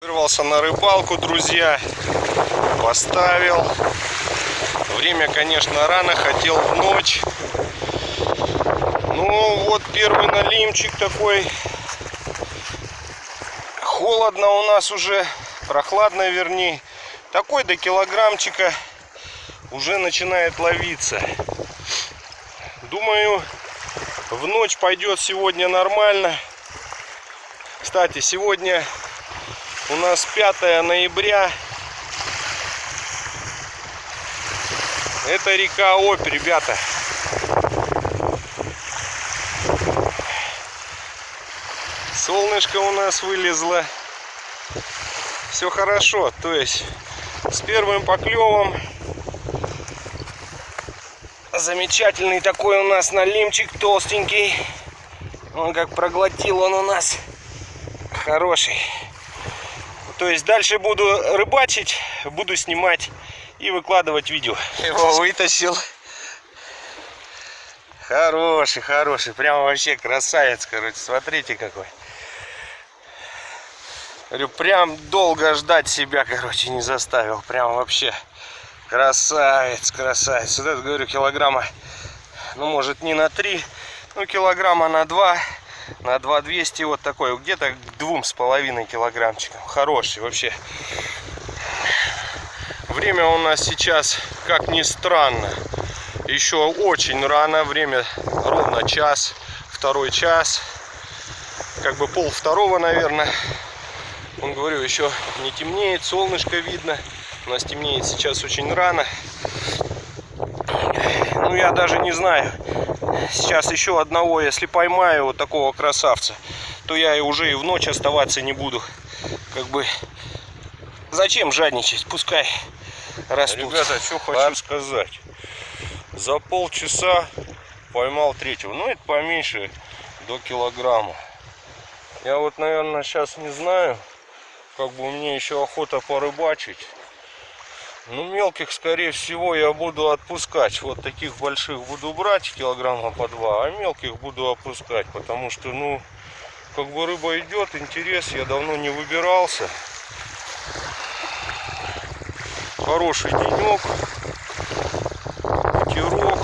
Вырвался на рыбалку, друзья. Поставил. Время, конечно, рано. Хотел в ночь. Ну, вот первый налимчик такой. Холодно у нас уже. Прохладно, вернее. Такой до килограммчика уже начинает ловиться. Думаю, в ночь пойдет сегодня нормально. Кстати, сегодня у нас 5 ноября. Это река Обь, ребята. Солнышко у нас вылезло. Все хорошо. То есть с первым поклевом замечательный такой у нас налимчик толстенький. Он как проглотил он у нас хороший. То есть дальше буду рыбачить, буду снимать и выкладывать видео. Его вытащил. Хороший, хороший. Прямо вообще красавец, короче. Смотрите какой. Говорю, прям долго ждать себя, короче, не заставил. Прям вообще красавец, красавец. Вот это, говорю, килограмма, ну, может, не на 3, ну, килограмма на 2 на 2200 вот такой где-то к двум с половиной килограммчикам хороший вообще. Время у нас сейчас как ни странно еще очень рано. Время ровно час второй час. Как бы пол второго наверное. Он говорю еще не темнеет солнышко видно. У нас темнеет сейчас очень рано ну я даже не знаю сейчас еще одного, если поймаю вот такого красавца, то я и уже и в ночь оставаться не буду. Как бы, зачем жадничать? Пускай растут. Ребята, что хочу сказать. За полчаса поймал третьего. Ну, это поменьше, до килограмма. Я вот, наверное, сейчас не знаю. Как бы мне еще охота порыбачить. Ну, мелких, скорее всего, я буду отпускать. Вот таких больших буду брать, килограмма по два, а мелких буду опускать. Потому что, ну, как бы рыба идет, интерес, я давно не выбирался. Хороший денек, ветерок.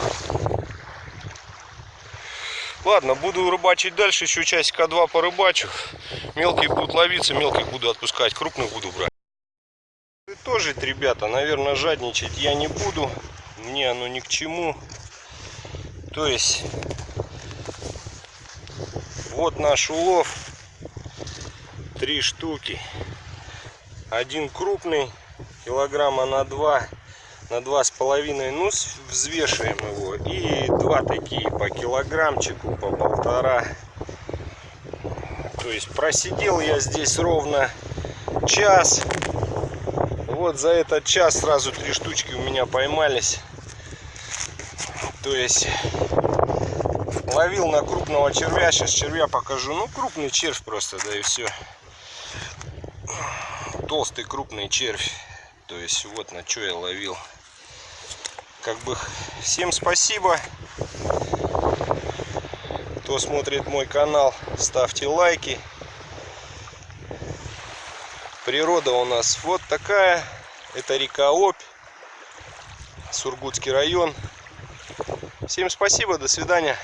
Ладно, буду рыбачить дальше, еще часика два порыбачу. Мелкие будут ловиться, мелких буду отпускать, крупных буду брать тоже, ребята, наверное, жадничать я не буду. Мне оно ни к чему. То есть, вот наш улов. Три штуки. Один крупный, килограмма на два, на два с половиной. Ну, взвешиваем его. И два такие по килограммчику, по полтора. То есть, просидел я здесь ровно час вот за этот час сразу три штучки у меня поймались. То есть ловил на крупного червя. Сейчас червя покажу. Ну, крупный червь просто, да и все. Толстый крупный червь. То есть вот на что я ловил. Как бы всем спасибо. Кто смотрит мой канал, ставьте лайки. Природа у нас вот такая. Это река Обь, Сургутский район. Всем спасибо, до свидания.